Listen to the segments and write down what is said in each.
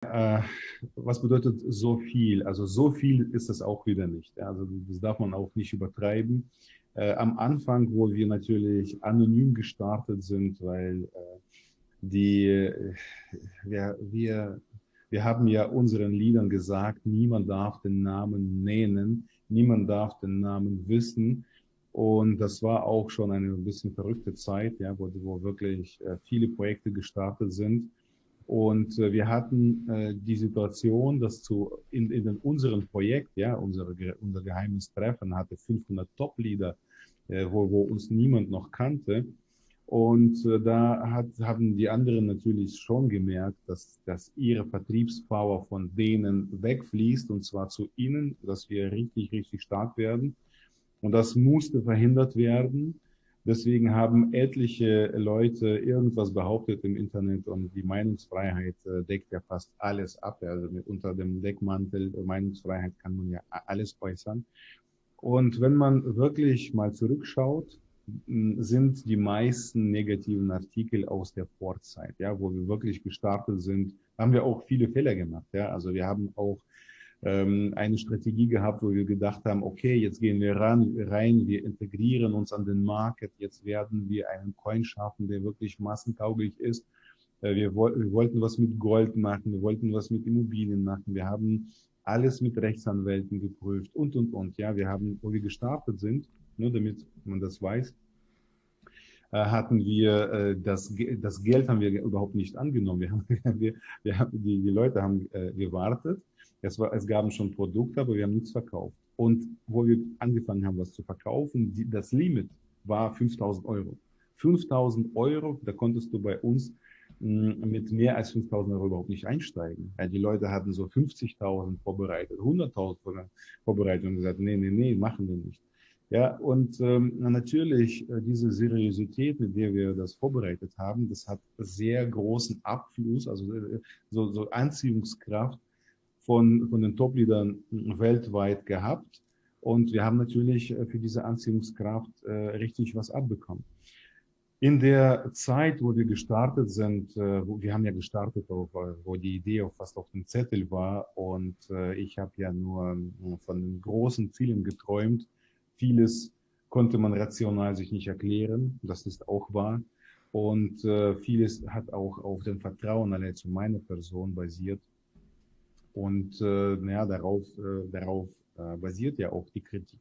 Äh, was bedeutet so viel? Also so viel ist es auch wieder nicht. Also das darf man auch nicht übertreiben. Äh, am Anfang, wo wir natürlich anonym gestartet sind, weil äh, die, äh, wir, wir, wir haben ja unseren Liedern gesagt, niemand darf den Namen nennen, niemand darf den Namen wissen. Und das war auch schon eine ein bisschen verrückte Zeit, ja, wo, wo wirklich äh, viele Projekte gestartet sind. Und äh, wir hatten äh, die Situation, dass zu, in, in unserem Projekt, ja, unsere, unser geheimes Treffen hatte 500 Top-Leader, äh, wo, wo uns niemand noch kannte. Und äh, da hat, haben die anderen natürlich schon gemerkt, dass, dass ihre Vertriebspower von denen wegfließt, und zwar zu ihnen, dass wir richtig, richtig stark werden. Und das musste verhindert werden. Deswegen haben etliche Leute irgendwas behauptet im Internet und die Meinungsfreiheit äh, deckt ja fast alles ab. Also unter dem Deckmantel Meinungsfreiheit kann man ja alles äußern. Und wenn man wirklich mal zurückschaut, sind die meisten negativen Artikel aus der Vorzeit, ja, wo wir wirklich gestartet sind, haben wir auch viele Fehler gemacht. Ja, also wir haben auch ähm, eine Strategie gehabt, wo wir gedacht haben, okay, jetzt gehen wir ran, rein, wir integrieren uns an den Market, jetzt werden wir einen Coin schaffen, der wirklich massentauglich ist. Äh, wir, wo wir wollten was mit Gold machen, wir wollten was mit Immobilien machen, wir haben alles mit Rechtsanwälten geprüft und, und, und. Ja, wir haben, wo wir gestartet sind, nur damit man das weiß, hatten wir äh, das, das Geld haben wir überhaupt nicht angenommen. Wir haben, wir, wir haben die, die Leute haben äh, gewartet es, war, es gab schon Produkte, aber wir haben nichts verkauft. Und wo wir angefangen haben, was zu verkaufen, die, das Limit war 5000 Euro. 5000 Euro, da konntest du bei uns hm, mit mehr als 5000 Euro überhaupt nicht einsteigen. Weil die Leute hatten so 50.000 vorbereitet, 100.000 vorbereitet und gesagt, nee, nee, nee, machen wir nicht. Ja, und ähm, natürlich äh, diese Seriosität, mit der wir das vorbereitet haben, das hat sehr großen Abfluss, also äh, so, so Anziehungskraft von, von den Top-Leadern weltweit gehabt. Und wir haben natürlich äh, für diese Anziehungskraft äh, richtig was abbekommen. In der Zeit, wo wir gestartet sind, äh, wo, wir haben ja gestartet, auf, äh, wo die Idee auch fast auf dem Zettel war und äh, ich habe ja nur äh, von den großen Zielen geträumt. Vieles konnte man rational sich nicht erklären, das ist auch wahr. Und äh, vieles hat auch auf dem Vertrauen allein zu meiner Person basiert. Und äh, naja, darauf, äh, darauf äh, basiert ja auch die Kritik.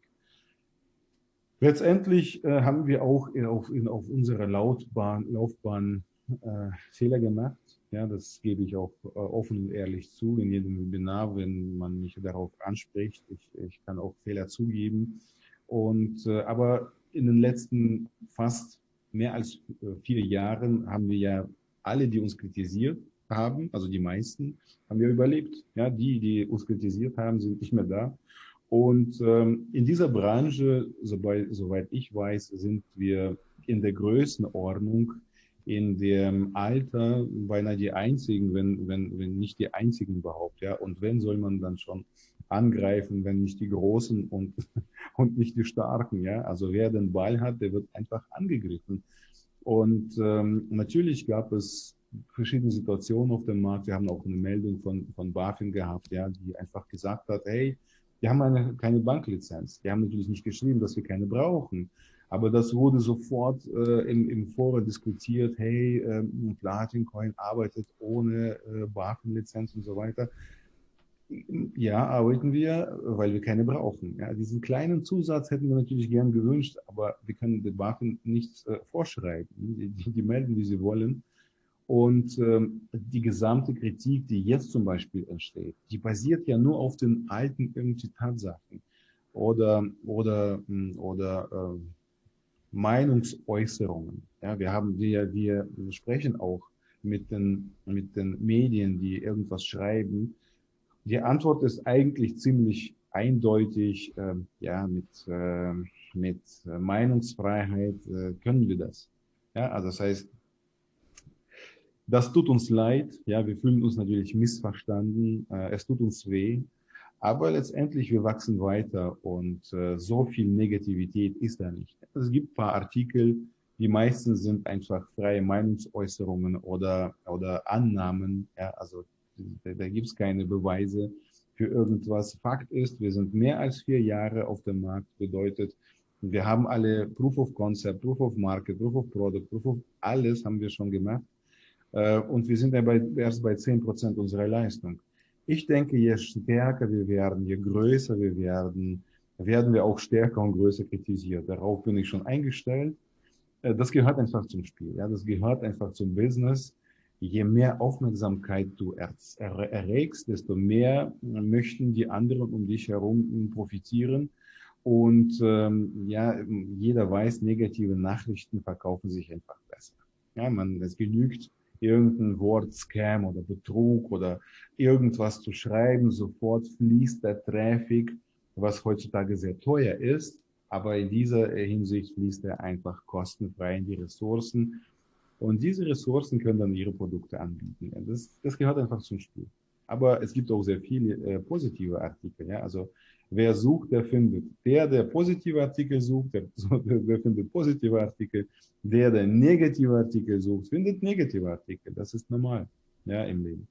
Letztendlich äh, haben wir auch in, auf, in, auf unserer Laufbahn, Laufbahn äh, Fehler gemacht. Ja, das gebe ich auch äh, offen und ehrlich zu in jedem Webinar, wenn man mich darauf anspricht. Ich, ich kann auch Fehler zugeben. Und äh, aber in den letzten fast mehr als äh, vier Jahren haben wir ja alle, die uns kritisiert haben, also die meisten, haben wir überlebt. Ja, die, die uns kritisiert haben, sind nicht mehr da. Und ähm, in dieser Branche, soweit, soweit ich weiß, sind wir in der Größenordnung, in dem Alter beinahe die einzigen, wenn, wenn, wenn nicht die einzigen überhaupt. Ja, und wenn soll man dann schon angreifen, wenn nicht die Großen und, und nicht die Starken. Ja, also wer den Ball hat, der wird einfach angegriffen. Und ähm, natürlich gab es verschiedene Situationen auf dem Markt. Wir haben auch eine Meldung von, von BaFin gehabt, ja, die einfach gesagt hat, hey, wir haben eine, keine Banklizenz. Die haben natürlich nicht geschrieben, dass wir keine brauchen. Aber das wurde sofort äh, im, im Forum diskutiert, hey, äh, Platin Coin arbeitet ohne äh, BaFin-Lizenz und so weiter. Ja, arbeiten wir, weil wir keine brauchen. Ja, diesen kleinen Zusatz hätten wir natürlich gern gewünscht, aber wir können den BaFin nichts äh, vorschreiben. Die, die, die melden, wie sie wollen. Und ähm, die gesamte Kritik, die jetzt zum Beispiel entsteht, die basiert ja nur auf den alten irgendwie Tatsachen oder oder hm, oder äh, Meinungsäußerungen. Ja, wir haben wir wir sprechen auch mit den mit den Medien, die irgendwas schreiben. Die Antwort ist eigentlich ziemlich eindeutig. Äh, ja, mit äh, mit Meinungsfreiheit äh, können wir das. Ja, also das heißt das tut uns leid, ja, wir fühlen uns natürlich missverstanden, äh, es tut uns weh, aber letztendlich wir wachsen weiter und äh, so viel Negativität ist da nicht. Es gibt paar Artikel, die meisten sind einfach freie Meinungsäußerungen oder, oder Annahmen, ja, also Da, da gibt es keine Beweise für irgendwas. Fakt ist, wir sind mehr als vier Jahre auf dem Markt, bedeutet, wir haben alle Proof of Concept, Proof of Market, Proof of Product, Proof of alles haben wir schon gemacht. Äh, und wir sind dabei erst bei 10 Prozent unserer Leistung. Ich denke, je stärker wir werden, je größer wir werden, werden wir auch stärker und größer kritisiert. Darauf bin ich schon eingestellt. Äh, das gehört einfach zum Spiel. Ja, das gehört einfach zum Business. Je mehr Aufmerksamkeit du erregst, desto mehr möchten die anderen um dich herum profitieren. Und ähm, ja, jeder weiß, negative Nachrichten verkaufen sich einfach besser. Ja, man, es genügt, irgendein Wort Scam oder Betrug oder irgendwas zu schreiben, sofort fließt der Traffic, was heutzutage sehr teuer ist. Aber in dieser Hinsicht fließt er einfach kostenfrei in die Ressourcen. Und diese Ressourcen können dann ihre Produkte anbieten. Das, das gehört einfach zum Spiel. Aber es gibt auch sehr viele äh, positive Artikel. Ja? Also wer sucht, der findet. Der, der positive Artikel sucht, der, der findet positive Artikel. Der, der negative Artikel sucht, findet negative Artikel. Das ist normal ja, im Leben.